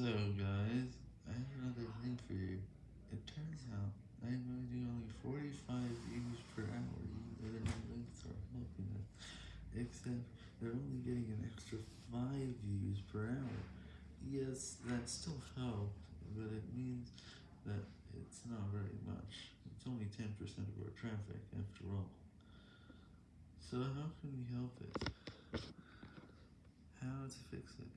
So guys, I have another thing for you. It turns out I'm only only 45 views per hour, even though the links are helping us. Except they're only getting an extra 5 views per hour. Yes, that still helps, but it means that it's not very much. It's only 10% of our traffic after all. So how can we help it? How to fix it?